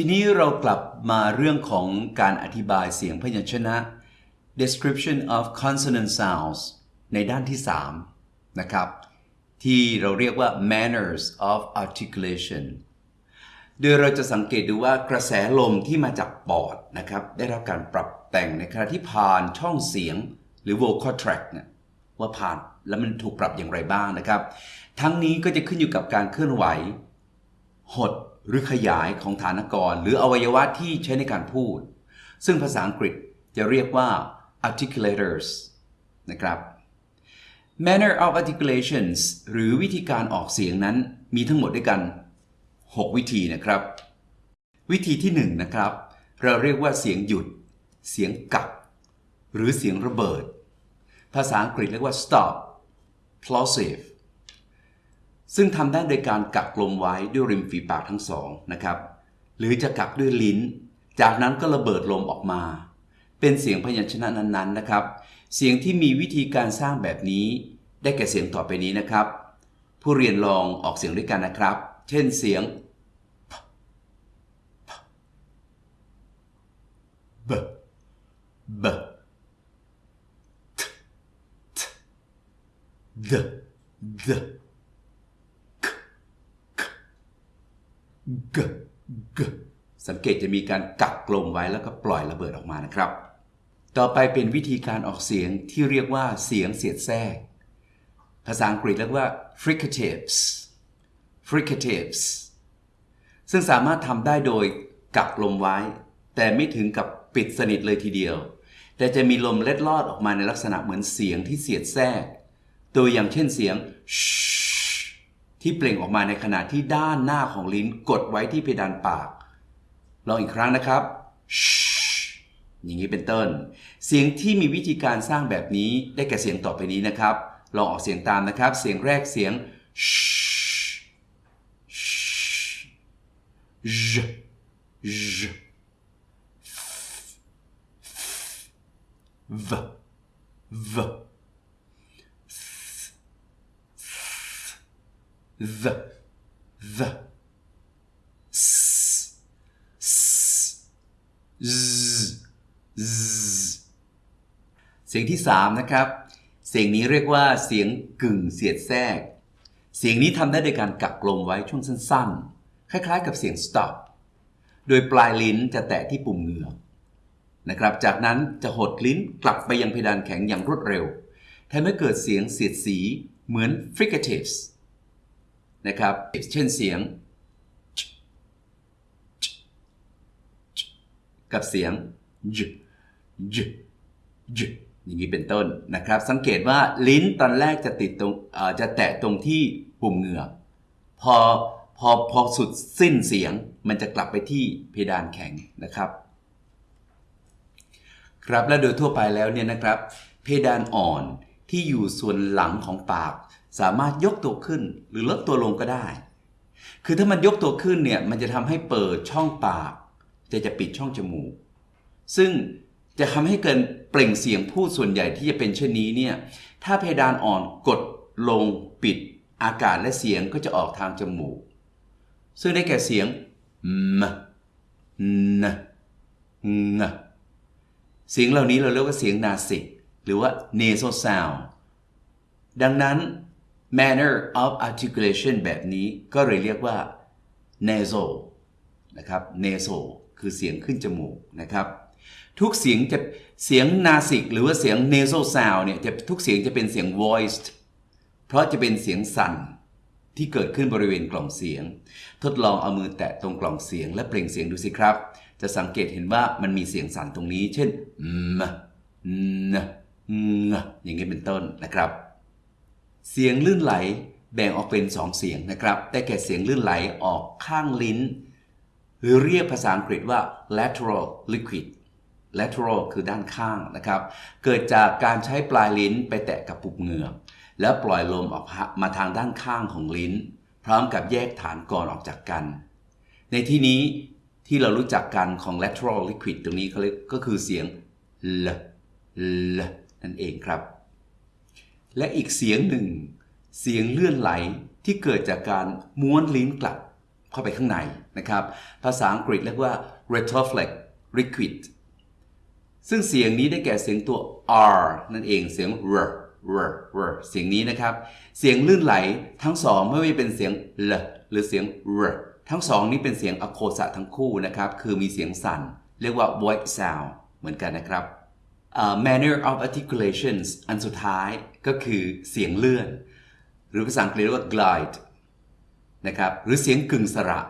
ทีนี้เรากลับมาเรื่องของการอธิบายเสียงพยัญชนะ description of consonant sounds ในด้านที่ 3 นะครับ ที่เราเรียกว่า manners of articulation โดยเราจะสังเกตดูว่ากระแสลมที่มาจากปอดนะครับ ได้รับการปรับแต่งในขณะที่ผ่านช่องเสียงหรือ vocal tract เนี่ยว่าผ่านแล้วมันถูกปรับอย่างไรบ้างนะครับ ทั้งนี้ก็จะขึ้นอยู่กับการเคลื่อนไหว หด หรือขยายของฐานกร หรืออวัยวะที่ใช้ในการพูด ซึ่งภาษาอังกฤษจะเรียกว่า articulators นะครับ manner of articulations หรือวิธีการออกเสียงนั้นมีทั้งหมดด้วยกัน 6 วิธีนะครับ วิธีที่ 1 นะครับ เราเรียกว่าเสียงหยุด เสียงกัก หรือเสียงระเบิด ภาษาอังกฤษเรียกว่า stop plosive ซึ่งทำได้โดยการกักลมไว้ด้วยริมฝีปากทั้งสองนะครับ หรือจะกักด้วยลิ้น จากนั้นก็ระเบิดลมออกมา เป็นเสียงพยัญชนะนั้นๆนะครับ เสียงที่มีวิธีการสร้างแบบนี้ ได้แก่เสียงต่อไปนี้นะครับ ผู้เรียนลองออกเสียงด้วยกันนะครับ เช่นเสียง b b t t d d g g สังเกตจะมีการกักลมไว้แล้วก็ปล่อยระเบิดออกมานะครับ ต่อไปเป็นวิธีการออกเสียงที่เรียกว่าเสียงเสียดแทรก ภาษาอังกฤษเรียกว่า fricatives fricatives ซึ่งสามารถทำได้โดยกักลมไว้ แต่ไม่ถึงกับปิดสนิทเลยทีเดียว แต่จะมีลมเล็ดลอดออกมาในลักษณะเหมือนเสียงที่เสียดแทรก ตัวอย่างเช่นเสียง ที่เปล่งออกมาในขณะที่ด้านหน้าของลิ้นกดไว้ที่เพดานปาก ลองอีกครั้งนะครับ อย่างนี้เป็นต้น เสียงที่มีวิธีการสร้างแบบนี้ได้แก่เสียงต่อไปนี้นะครับ ลองออกเสียงตามนะครับ เสียงแรกเสียง j j v v the the s s z z เสียงที่สามนะครับ เสียงนี้เรียกว่าเสียงกึ่งเสียดแทรก เสียงนี้ทำได้โดยการกักลมไว้ช่วงสั้นๆ คล้ายๆ กับเสียง stop โดยปลายลิ้นจะแตะที่ปุ่มเหงือกนะครับ จากนั้นจะหดลิ้นกลับไปยังเพดานแข็งอย่างรวดเร็วทำให้เกิดเสียงเสียดสีเหมือน fricatives นะครับ เช่นเสียง กับเสียง j j j อย่างนี้เป็นต้นนะครับ สังเกตว่าลิ้นตอนแรกจะติดตรงจะแตะตรงที่ปุ่มเหงือกพอพอพอสุดสิ้นเสียงมันจะกลับไปที่เพดานแข็งนะครับ ครับและโดยทั่วไปแล้วเนี่ยนะครับ เพดานอ่อนที่อยู่ส่วนหลังของปาก สามารถยกตัวขึ้นหรือลดตัวลงก็ได้ คือถ้ามันยกตัวขึ้นเนี่ยมันจะทำให้เปิดช่องปากจะจะปิดช่องจมูก ซึ่งจะทำให้เกินเปล่งเสียงพูดส่วนใหญ่ที่จะเป็นเช่นนี้เนี่ยถ้าเพดานอ่อนกดลงปิดอากาศและเสียงก็จะออกทางจมูก ซึ่งได้แก่เสียงมนงเสียงเหล่านี้เราเรียกว่าเสียงนาสิก หรือว่า nasal sound ดังนั้น manner of articulation แบบนี้ก็เลยเรียกว่า nasal นะครับ nasal คือเสียงขึ้นจมูกนะครับ ทุกเสียงจะเสียงนาสิกหรือว่าเสียง nasal sound เนี่ยจะทุกเสียงจะเป็นเสียง voiced เพราะจะเป็นเสียงสั่นที่เกิดขึ้นบริเวณกล่องเสียง ทดลองเอามือแตะตรงกล่องเสียงและเปล่งเสียงดูสิครับ จะสังเกตเห็นว่ามันมีเสียงสั่นตรงนี้ เช่นมนงอย่างนี้เป็นต้นนะครับ เสียงลื่นไหลแบ่งออกเป็นสองเสียงนะครับ ได้แก่เสียงลื่นไหลออกข้างลิ้น หรือเรียกภาษาอังกฤษว่า lateral liquid lateral คือด้านข้างนะครับ เกิดจากการใช้ปลายลิ้นไปแตะกับปุบเหงือกแล้วปล่อยลมออกมาทางด้านข้างของลิ้น พร้อมกับแยกฐานก่อนออกจากกัน ในที่นี้ที่เรารู้จักกันของ lateral liquid ตรงนี้เขาเรียกก็คือเสียง l l นั่นเองครับ และอีกเสียงหนึ่ง เสียงเลื่อนไหลที่เกิดจากการม้วนลิ้นกลับเข้าไปข้างในนะครับ ภาษาอังกฤษเรียกว่า retroflex liquid ซึ่งเสียงนี้ได้แก่เสียงตัว r นั่นเองเสียง r r r เสียงนี้นะครับ เสียงลื่นไหลทั้งสองไม่ว่าเป็นเสียง l หรือเสียง r ทั้งสองนี้เป็นเสียงอโคสะทั้งคู่นะครับ คือมีเสียงสั่น เรียกว่า voice sound เหมือนกันนะครับ manner of articulations อันสุดท้ายก็คือเสียงเลื่อน หรือภาษาอังกฤษเรียกว่า glide นะครับหรือเสียงกึ่งสระ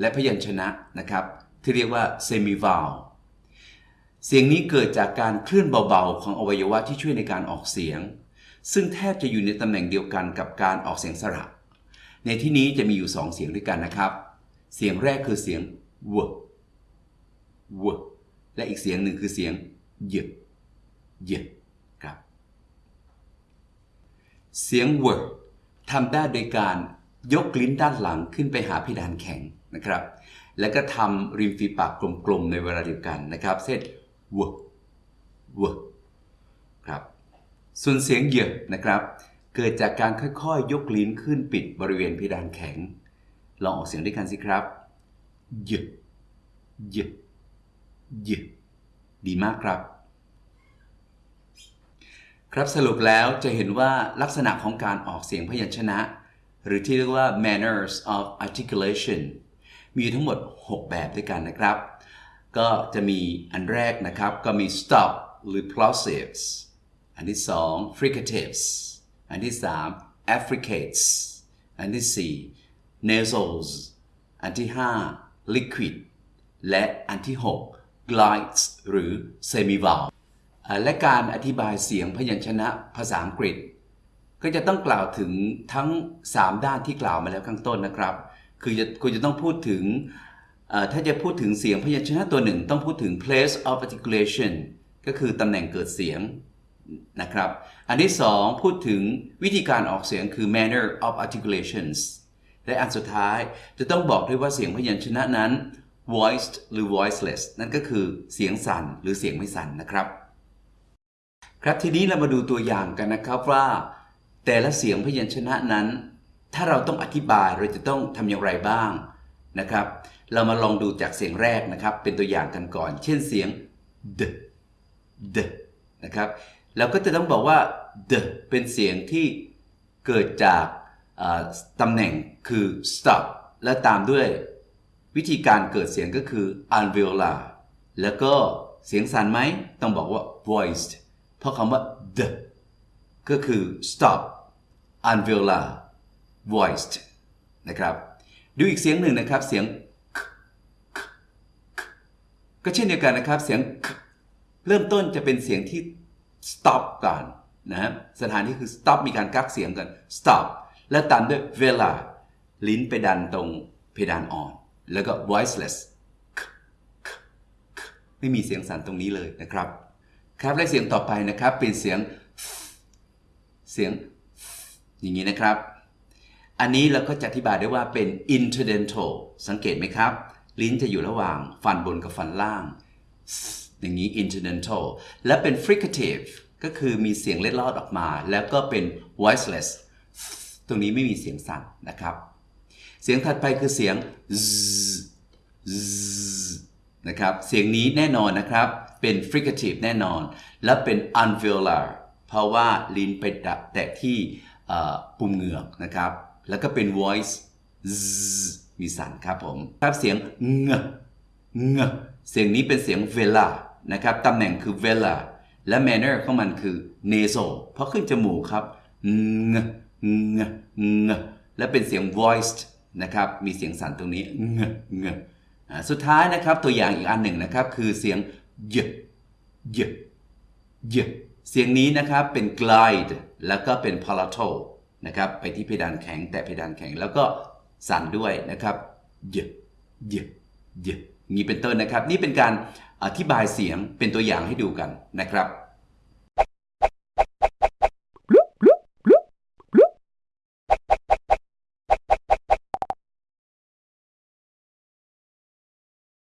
และพยัญชนะนะครับที่เรียกว่า semivowel เสียงนี้เกิดจากการเคลื่อนเบาๆ ของอวัยวะที่ช่วยในการออกเสียง ซึ่งแทบจะอยู่ในตำแหน่งเดียวกันกับการออกเสียงสระ ในที่นี้จะมีอยู่สองเสียงด้วยกันนะครับ เสียงแรกคือเสียง w w และอีกเสียงหนึ่งคือเสียง y y ครับ เสียง w ทำได้โดยการยกลิ้นด้านหลังขึ้นไปหาเพดานแข็งนะครับ แล้วก็ทำริมฝีปากกลมๆในเวลาเดียวกันนะครับ เช่น w w ครับส่วนเสียงเหยนะครับ เกิดจากการค่อยๆ ยกลิ้นขึ้นปิดบริเวณเพดานแข็ง ลองออกเสียงด้วยกันสิครับเหยเหยเหยดีมากครับ ครับสรุปแล้วจะเห็นว่าลักษณะของการออกเสียงพยัญชนะ หรือที่เรียกว่า manners of articulation มีทั้งหมด 6 แบบด้วยกันนะครับ ก็จะมีอันแรกนะครับก็มี stop หรือ plosives อันที่ 2 fricatives อันที่ 3 affricates อันที่ 4 nasals อันที่ 5 liquid และอันที่ 6 glides หรือ semivowel และการอธิบายเสียงพยัญชนะภาษาอังกฤษ ก็จะต้องกล่าวถึงทั้ง 3 ด้านที่กล่าวมาแล้วข้างต้นนะครับ คือจะคุณจะต้องพูดถึงถ้าจะพูดถึงเสียงพยัญชนะตัวหนึ่ง ต้องพูดถึง place of articulation ก็คือตำแหน่งเกิดเสียงนะครับ อันที่ 2 พูดถึงวิธีการออกเสียงคือ manner of articulations และอันสุดท้ายจะต้องบอกด้วยว่าเสียงพยัญชนะนั้น voiced หรือ voiceless นั่นก็คือเสียงสั่นหรือเสียงไม่สั่นนะครับ ครับทีนี้เรามาดูตัวอย่างกันนะครับว่า แต่ละเสียงพยัญชนะนั้น ถ้าเราต้องอธิบายเราจะต้องทำอย่างไรบ้างนะครับ เรามาลองดูจากเสียงแรกนะครับ เป็นตัวอย่างกันก่อน เช่นเสียง d d นะครับเราก็จะต้องบอกว่า d เป็นเสียงที่เกิดจากตำแหน่งคือ stop และตามด้วย วิธีการเกิดเสียงก็คือ alveolar แล้วก็เสียงสั่นไหมต้องบอกว่า voiced เพราะคำว่า the ก็คือ stop alveolar voiced นะครับ ดูอีกเสียงหนึ่งนะครับ เสียงก็เช่นเดียวกันนะครับ เสียงเริ่มต้นจะเป็นเสียงที่ stop ก่อนนะสถานที่คือ stop มีการกักเสียงกัน stop และตามด้วย vela ลิ้นไปดันตรงเพดานอ่อน แล้วก็ voiceless ไม่มีเสียงสั่นตรงนี้เลยนะครับ ครับและเสียงต่อไปนะครับเป็นเสียง เสียง อย่างนี้นะครับ อันนี้เราก็จะอธิบายได้ว่าเป็น interdental สังเกตไหมครับ ลิ้นจะอยู่ระหว่างฟันบนกับฟันล่าง อย่างนี้ interdental และเป็น fricative ก็คือมีเสียงเล็ดลอดออกมา แล้วก็เป็น voiceless ตรงนี้ไม่มีเสียงสั่นนะครับ เสียงถัดไปคือเสียง z นะครับ เสียงนี้แน่นอนนะครับ เป็น fricative แน่นอน และเป็น alveolar เพราะว่าลิ้นไปแตะที่ปุ่มเหงือกนะครับ แล้วก็เป็น voice z มีสันครับผมครับเสียงเงเงเสียงนี้เป็นเสียง vela นะครับตำแหน่งคือ vela และ manner ของมันคือ nasal เพราะขึ้นจมูกครับเงเงเงและเป็นเสียง voiced นะครับ มีเสียงสั่นตรงนี้เงเงสุดท้ายนะครับตัวอย่างอีกอันหนึ่งนะครับ คือเสียง เยเยเยเสียงนี้นะครับเป็น glide แล้วก็เป็น palatal นะครับไปที่เพดานแข็งแต่เพดานแข็งแล้วก็สั่นด้วยนะครับเยเยเยนี้เป็นต้นนะครับ นี่เป็นการอธิบายเสียงเป็นตัวอย่างให้ดูกันนะครับ